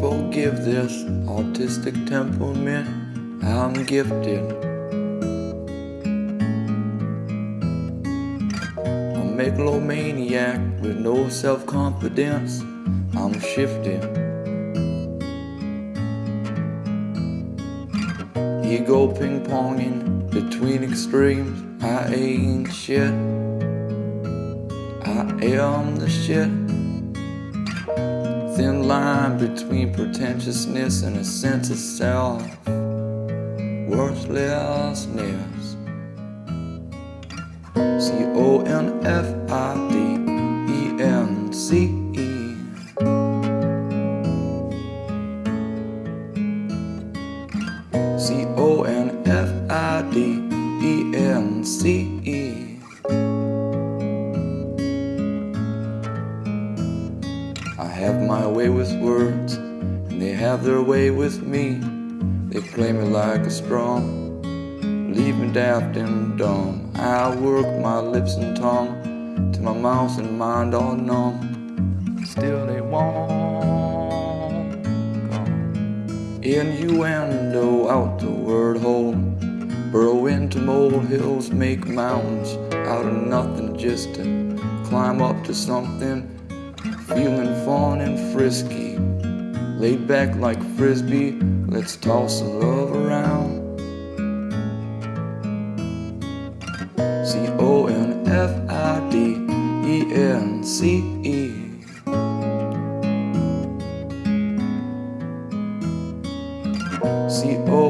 forgive this autistic temperament. I'm gifted. A megalomaniac with no self confidence. I'm shifting. Ego ping ponging between extremes. I ain't shit. I am the shit. Line between pretentiousness and a sense of self worthlessness. C O N F have my way with words, and they have their way with me. They play me like a strong, leave me daft and dumb. I work my lips and tongue till my mouth and mind all numb. Still they won't. Innuendo out the word hole. Burrow into molehills, make mountains out of nothing just to climb up to something. Feeling fun and frisky, laid back like frisbee. Let's toss the love around. C O N F I D E N C E. C O